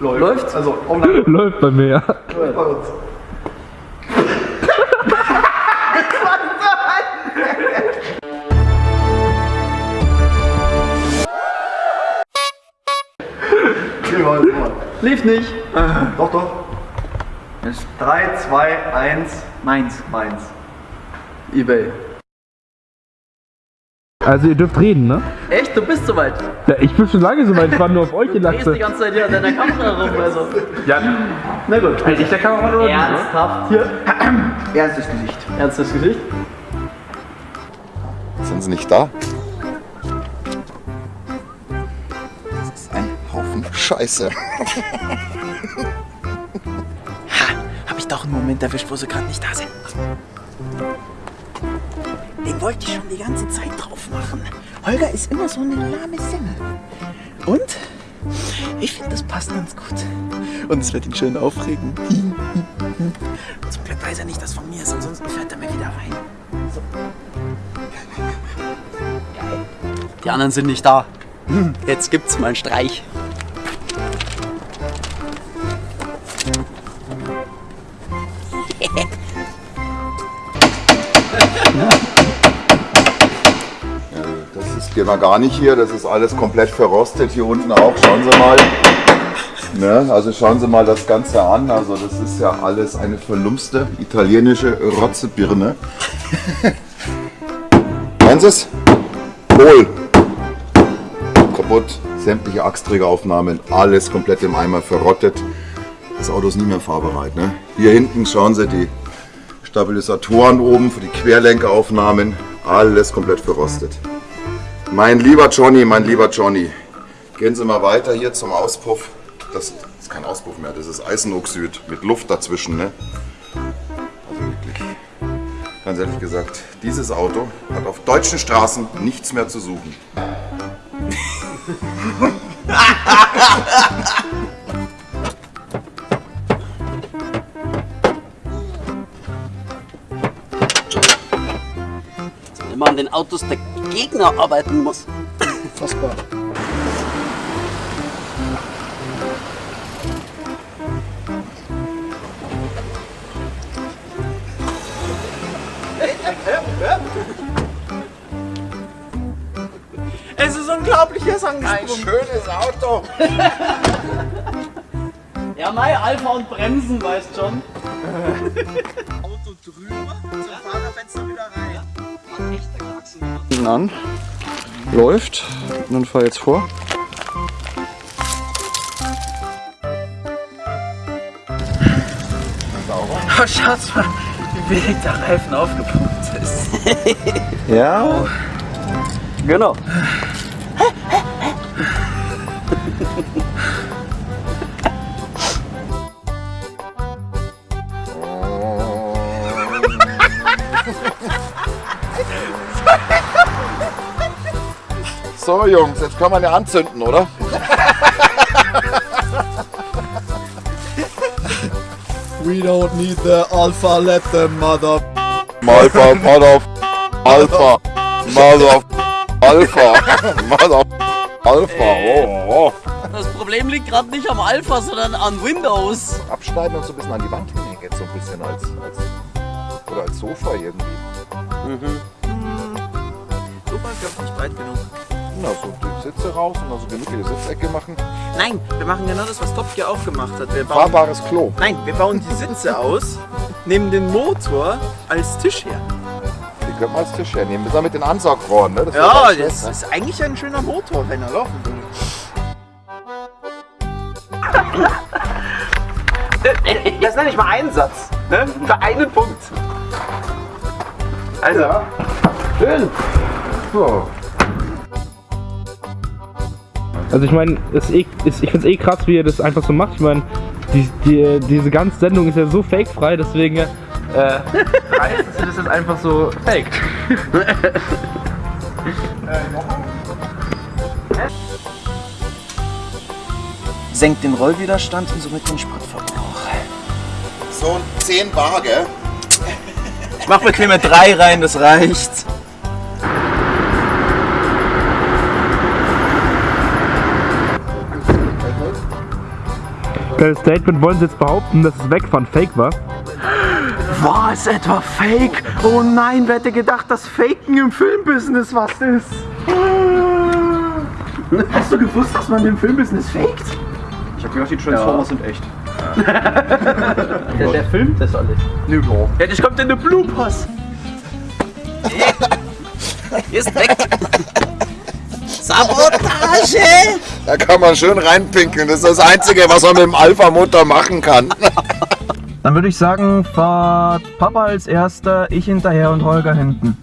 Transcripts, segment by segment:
Läuft. Läuft? Also, online Läuft bei mir, ja. läuft bei uns. Lief nicht. Doch, doch. 3, 2, 1, Meins. meins. Ebay. Also ihr dürft reden, ne? Echt? Du bist soweit. Ja, ich bin schon lange so weit, ich war nur auf euch Du drehst die gelacht. ganze Zeit hier an deiner Kamera rum. Also. Ja, Na gut. ich der Kameramann oder? Ernsthaft hier. Ernstes Gesicht. Ernstes Gesicht. Sind sie nicht da? Das ist ein Haufen Scheiße. Hab ich doch einen Moment erwischt, wo sie gerade nicht da sind. Wollte ich schon die ganze Zeit drauf machen. Holger ist immer so eine lahme Semmel. Und ich finde, das passt ganz gut. Und es wird ihn schön aufregen. Zum Glück weiß er nicht, dass von mir ist, ansonsten fährt er mir wieder rein. Die anderen sind nicht da. Jetzt gibt's mal einen Streich. Wir gar nicht hier, das ist alles komplett verrostet. Hier unten auch, schauen Sie mal. Ne? Also schauen Sie mal das Ganze an. Also das ist ja alles eine verlumste italienische Rotzebirne. Hören Sie es? Hohl. Kaputt. Sämtliche Achsträgeraufnahmen, alles komplett im Eimer verrottet. Das Auto ist nie mehr fahrbereit. Ne? Hier hinten schauen Sie die Stabilisatoren oben für die Querlenkeraufnahmen. Alles komplett verrostet. Mein lieber Johnny, mein lieber Johnny, gehen Sie mal weiter hier zum Auspuff. Das ist kein Auspuff mehr, das ist Eisenoxid mit Luft dazwischen. Ne? Also wirklich, ganz ehrlich gesagt, dieses Auto hat auf deutschen Straßen nichts mehr zu suchen. an den Autos der Gegner arbeiten muss. Fassbar. Es ist unglaublich, er ist angesprungen. schönes Auto! Ja, Mai, Alpha und Bremsen, weißt schon. Auto drüber, zum Fahrerfenster wieder rein. An. Läuft. Und dann fahr jetzt vor. Oh, schaut mal, wie wenig der Reifen aufgepumpt ist. Ja. Genau. So Jungs, jetzt kann man ja anzünden, oder? We don't need the alpha letter, mother. Alpha, Mother, Alpha, Mother, Alpha, Mother, Alpha. Oh, oh. Das Problem liegt gerade nicht am Alpha, sondern an Windows. Abschneiden und so ein bisschen an die Wand hängen jetzt so ein bisschen als, als oder als Sofa irgendwie. Super, ich glaube nicht breit genug. Na, so die Sitze raus und also gemütliche Sitzecke machen. Nein, wir machen genau das, was Top Gear auch gemacht hat. Wir bauen, Fahrbares Klo. nein, wir bauen die Sitze aus, nehmen den Motor als Tisch her. Die können wir als Tisch hernehmen. Wir sind mit den Ansaugrohren, ne? Das Ja, schön, das ne? ist eigentlich ein schöner Motor, wenn er laufen will. Das nenne ich mal Einsatz. Ne? Für einen Punkt. Also, Also ich meine, es eh, ist, ich finde es eh krass, wie er das einfach so macht. Ich meine, die, die, diese ganze Sendung ist ja so fake-frei, deswegen äh, reißt es das jetzt einfach so fake. Senkt den Rollwiderstand und somit den Spritverbrauch. So 10 Bar, gell? Ich mach bequeme 3 rein, das reicht. Statement. Wollen Sie jetzt behaupten, dass das Wegfahren fake war? War es etwa Fake? Oh nein, wer hätte gedacht, dass Faken im Filmbusiness was ist? Hast du gewusst, dass man im Filmbusiness faked? Ich hab gedacht, die Transformers sind echt. Der, der filmt das alles. Nö, Ja, das kommt in den Bloopers. Ist weg. Sabotage! Da kann man schön reinpinkeln. Das ist das Einzige, was man mit dem Alpha-Motor machen kann. Dann würde ich sagen, fahrt Papa als erster, ich hinterher und Holger hinten.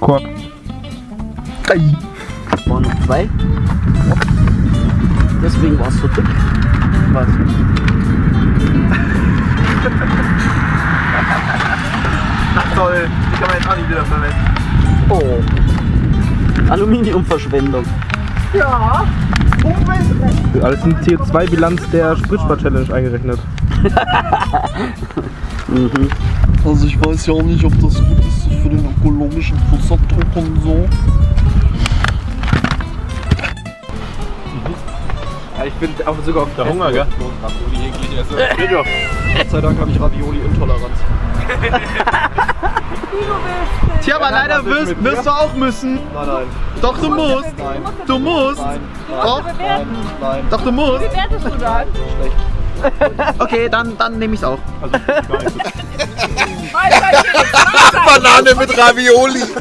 Korb. Waren noch zwei. Deswegen war es so dick. Was? Ach toll, die kann man jetzt auch nicht wieder verwenden. Oh. Aluminiumverschwendung. Alles in CO2-Bilanz der Spritspar-Challenge eingerechnet. Also ich weiß ja auch nicht, ob das gut ist für den ökologischen Fußabdruck und so. Ja, ich bin auch sogar auf der Hunger, gell? Ravioli eklig esse. Gott sei Dank habe ich Ravioli-Intoleranz. Tja, aber leider wirst, wirst du auch müssen. Nein, nein, Doch, du musst. nein, Du musst. nein, Doch, nein, nein. doch, du musst. Bewertest du dann? Okay, dann, dann nehme ich's auch. Banane mit Ravioli.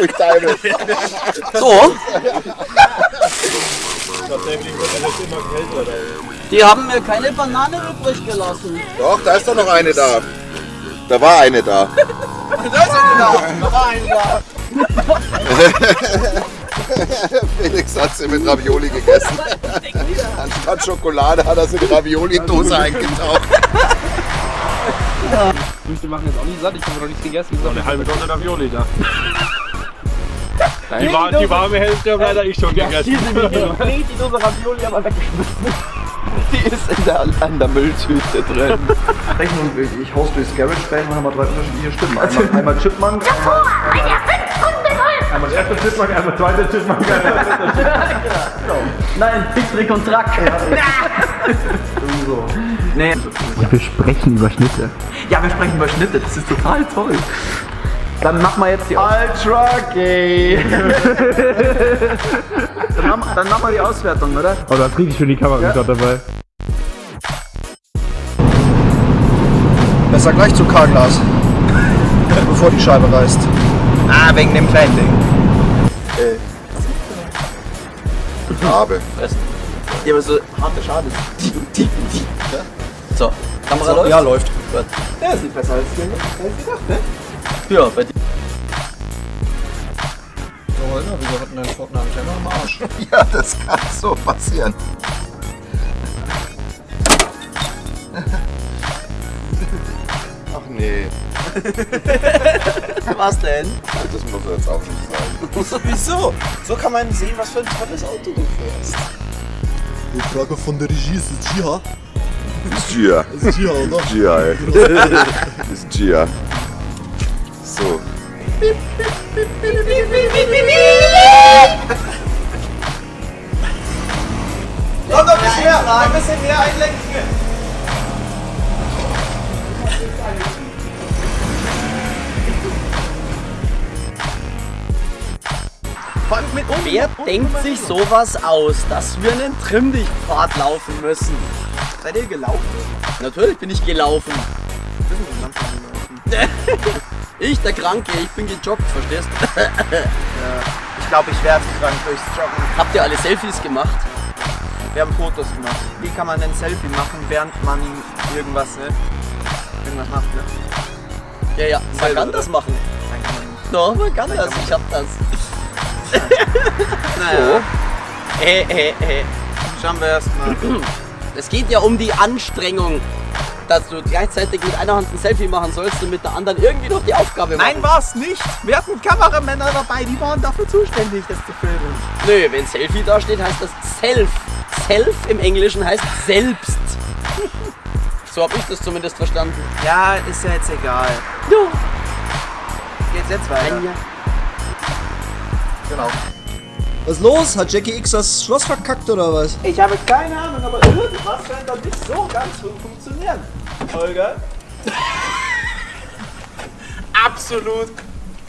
Ich. So. Die haben mir keine Banane übrig gelassen. Doch, da ist doch noch eine da. Da war eine da. Felix hat sie mit Ravioli gegessen. Anstatt Schokolade hat er sie in Ravioli-Dose eingetaucht. Die machen jetzt auch nicht satt, ich habe noch nichts gegessen. Eine halbe Tonne Ravioli da. Die, war, die warme Hälfte habe leider ich schon gegessen. Nee, die Dose Ravioli aber weggeschmissen. Die ist in der, an der Mülltüte drin. Ich haus durchs Garage Band und haben wir drei unterschiedliche Stimmen. Einmal, einmal Chipmunk, einmal, einmal der erste Chipmunk, einmal der zweite Chipmunk. Nein, Trick, Trick und Track. so. Nee. Wir sprechen über Schnitte. Ja, wir sprechen über Schnitte, das ist total toll. Dann machen wir jetzt die Ultra gay. dann, machen, dann machen wir die Auswertung, oder? Oh, du hast richtig schön die Kamera ja. dabei. Besser gleich zu Karglas. Bevor die Scheibe reißt. Ah, wegen dem kleinen Ding. Habe. Ja, aber so harte Schade. So, Kamera läuft? Ja, läuft. Ja, sieht besser als gedacht, ne? Ja, bei dir. So, Holger, wieso hatten dein Fortnite-Channel am Arsch? Ja, das kann so passieren. Ach nee, Was denn? das muss er jetzt auch nicht sagen. Wieso? So kann man sehen, was für ein tolles Auto du fährst. Die Frage von der Regie ist es Gia. Ist Gia. Ist Gia, oder? Gia, ey. Ist Gia. So. Komm doch ein bisschen mehr, ein bisschen mehr einlenken. Wer denkt sich sowas aus, dass wir einen Trimmdichtpfad laufen müssen? Seid ihr gelaufen? Natürlich bin ich gelaufen. Ich, der Kranke, ich bin gejoggt, verstehst du? Ich glaube, ich werde krank durchs Joggen. Habt ihr alle Selfies gemacht? Wir haben Fotos gemacht. Wie kann man ein Selfie machen, während man irgendwas, ne? Irgendwas macht, ne? Ja, ja, man kann das machen. Nein, kann man nicht. Doch, man kann das, ich hab das. Naja, Äh, äh, äh. schauen wir erstmal. Es geht ja um die Anstrengung, dass du gleichzeitig mit einer Hand ein Selfie machen sollst und mit der anderen irgendwie noch die Aufgabe machen. Nein, war's nicht. Wir hatten Kameramänner dabei, die waren dafür zuständig, das zu filmen. Nö, wenn Selfie da steht, heißt das Self. Self im Englischen heißt selbst. So habe ich das zumindest verstanden. Ja, ist ja jetzt egal. Ja. Geht's jetzt weiter? Anja. Genau. Was ist los? Hat Jackie X das Schloss verkackt oder was? Ich habe keine Ahnung, aber irgendwas scheint da nicht so ganz zu funktionieren. Holger? Absolut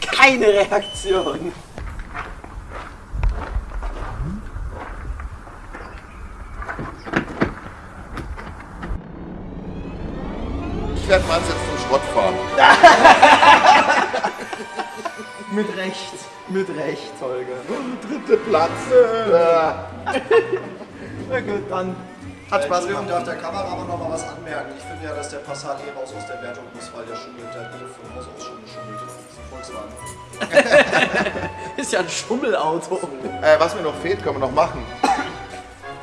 keine Reaktion. Ich werde mal jetzt zum Schrott fahren. Mit Recht. Mit Recht, Holger. Dritte Platz. Na gut, dann. Hat Spaß gemacht. darf der Kamera aber noch mal was anmerken. Ich finde ja, dass der Passat eh raus aus der Wertung muss, weil der schummelt. Der hat von Haus aus schon geschummelt. Ist Volkswagen. Ist ja ein Schummelauto. Äh, was mir noch fehlt, können wir noch machen.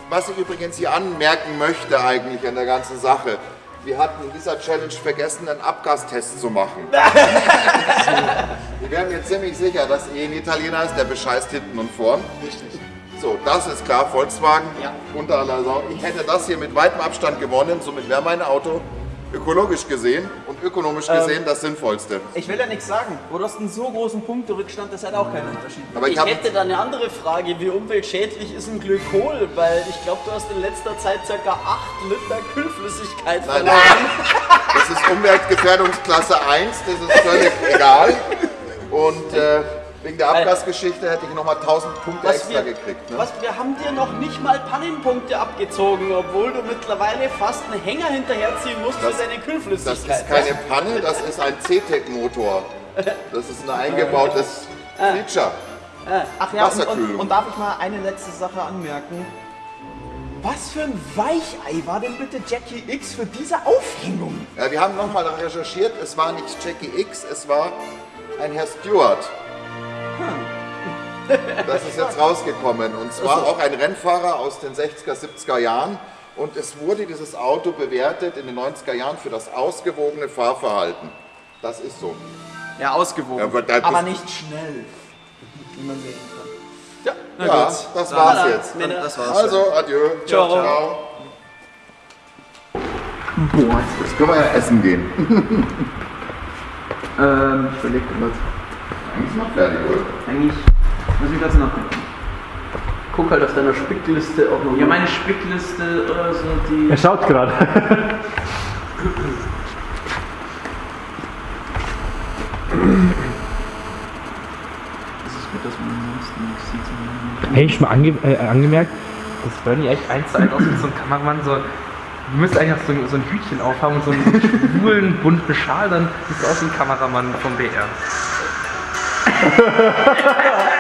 Was ich übrigens hier anmerken möchte eigentlich an der ganzen Sache. Wir hatten in dieser Challenge vergessen, einen Abgastest zu machen. Wir werden mir ziemlich sicher, dass eh ein Italiener ist, der bescheißt hinten und vorn. Richtig. So, das ist klar, Volkswagen. Unter aller Sau. Ich hätte das hier mit weitem Abstand gewonnen, somit wäre mein Auto ökologisch gesehen und ökonomisch gesehen das sinnvollste. Ich will ja nichts sagen. Du hast einen so großen Punkterückstand, das hat auch keinen Unterschied. Aber ich, Ich hätte da eine andere Frage. Wie umweltschädlich ist ein Glykol? Weil ich glaube, du hast in letzter Zeit ca. 8 Liter Kühlflüssigkeit Nein, verloren. nein. Das ist Umweltgefährdungsklasse 1, das ist völlig egal. Und äh, wegen der Abgasgeschichte hätte ich nochmal 1000 Punkte Was extra wir, gekriegt. Ne? was, wir haben dir noch nicht mal Pannenpunkte abgezogen, obwohl du mittlerweile fast einen Hänger hinterherziehen musst Das- für deine Das Kühlflüssigkeit. ist keine Panne, das ist ein CTEC-Motor. Das ist ein eingebautes Feature. Ach ja, und, und darf ich mal eine letzte Sache anmerken? Was für ein Weichei war denn bitte Jackie X für diese Aufhängung? Ja, wir haben nochmal recherchiert, es war nicht Jackie X, es war ein Herr Stewart. Das ist jetzt rausgekommen und zwar auch ein Rennfahrer aus den 60er, 70er Jahren. Und es wurde dieses Auto bewertet in den 90er Jahren für das ausgewogene Fahrverhalten. Das ist so. Ja, ausgewogen. Ja, aber aber nicht schnell. Wie man sehen kann. Ja, das war's jetzt. Männer. Das war's. Also, adieu. Ciao. Ciao. Jetzt können wir ja essen gehen. Ähm, ich überleg was. Eigentlich ist noch fertig, oder? Eigentlich muss ich dazu nachdenken. Guck halt auf deiner Spickliste auch noch. Ja, meine Spickliste oder so, die. Er schaut gerade. Das ist gut, dass man ansonsten nichts sieht. Hey, ich mal ange äh, angemerkt, dass Bernie echt eins zu eins aussieht wie so ein Kameramann. So, du müsstest eigentlich auch so, so ein Hütchen aufhaben und so einen schwulen, bunten Schal, dann siehst du aus wie ein Kameramann vom BR.